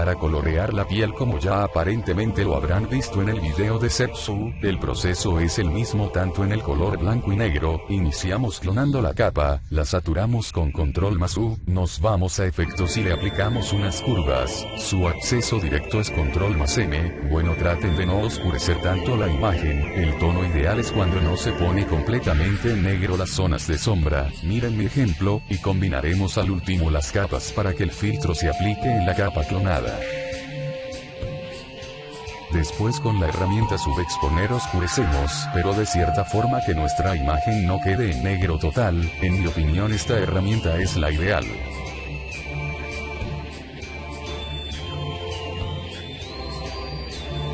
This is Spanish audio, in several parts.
para colorear la piel como ya aparentemente lo habrán visto en el video de Sepsu, el proceso es el mismo tanto en el color blanco y negro, iniciamos clonando la capa, la saturamos con control más U, nos vamos a efectos y le aplicamos unas curvas, su acceso directo es control más M, bueno traten de no oscurecer tanto la imagen, el tono ideal es cuando no se pone completamente negro las zonas de sombra, miren mi ejemplo, y combinaremos al último las capas para que el filtro se aplique en la capa clonada. Después con la herramienta subexponer oscurecemos, pero de cierta forma que nuestra imagen no quede en negro total, en mi opinión esta herramienta es la ideal.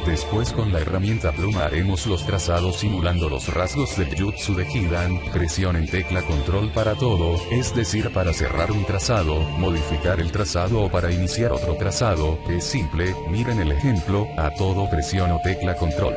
Después con la herramienta pluma haremos los trazados simulando los rasgos del jutsu de Hidan, presionen tecla control para todo, es decir para cerrar un trazado, modificar el trazado o para iniciar otro trazado, es simple, miren el ejemplo, a todo presiono tecla control.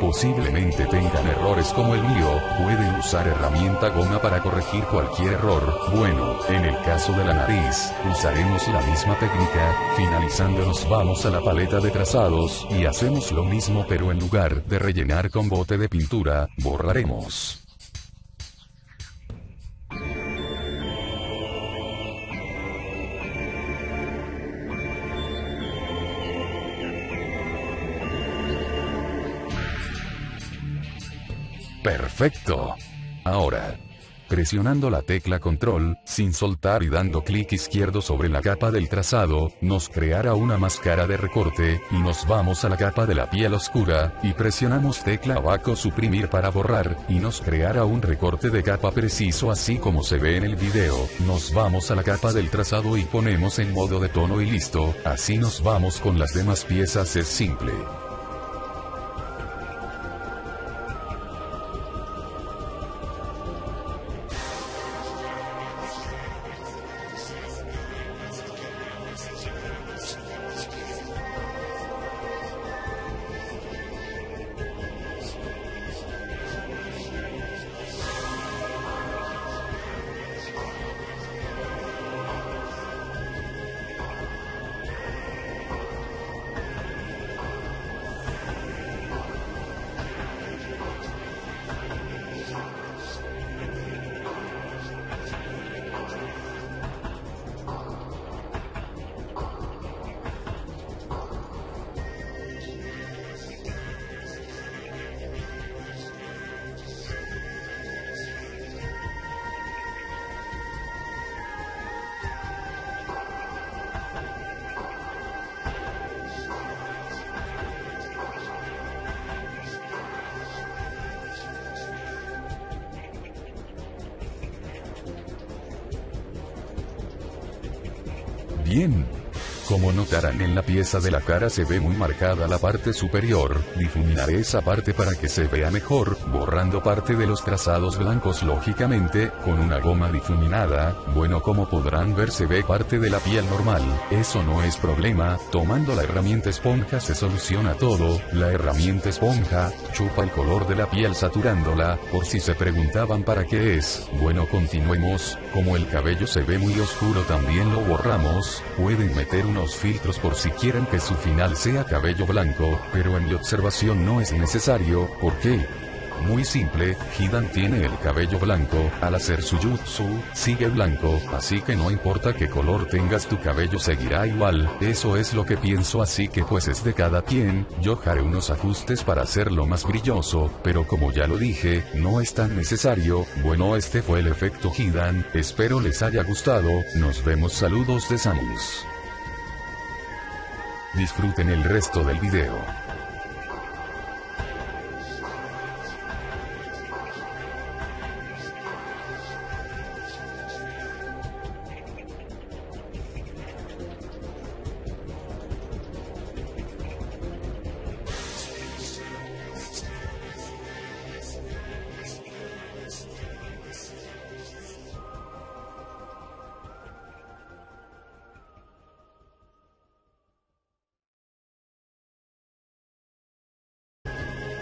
Posiblemente tengan errores como el mío, pueden usar herramienta goma para corregir cualquier error, bueno, en el caso de la nariz, usaremos la misma técnica, finalizando nos vamos a la paleta de trazados, y hacemos lo mismo pero en lugar de rellenar con bote de pintura, borraremos. Perfecto. Ahora. Presionando la tecla control, sin soltar y dando clic izquierdo sobre la capa del trazado, nos creará una máscara de recorte, y nos vamos a la capa de la piel oscura, y presionamos tecla abajo suprimir para borrar, y nos creará un recorte de capa preciso así como se ve en el video, nos vamos a la capa del trazado y ponemos en modo de tono y listo, así nos vamos con las demás piezas es simple. Bien. Como notarán en la pieza de la cara se ve muy marcada la parte superior, difuminaré esa parte para que se vea mejor, borrando parte de los trazados blancos lógicamente, con una goma difuminada, bueno como podrán ver se ve parte de la piel normal, eso no es problema, tomando la herramienta esponja se soluciona todo, la herramienta esponja, chupa el color de la piel saturándola, por si se preguntaban para qué es, bueno continuemos, como el cabello se ve muy oscuro también lo borramos, pueden meter unos filtros por si quieren que su final sea cabello blanco, pero en mi observación no es necesario, ¿por qué? Muy simple, Hidan tiene el cabello blanco, al hacer su jutsu, sigue blanco, así que no importa qué color tengas tu cabello seguirá igual, eso es lo que pienso así que pues es de cada quien, yo haré unos ajustes para hacerlo más brilloso, pero como ya lo dije, no es tan necesario, bueno este fue el efecto Hidan, espero les haya gustado, nos vemos. Saludos de Samus. Disfruten el resto del video.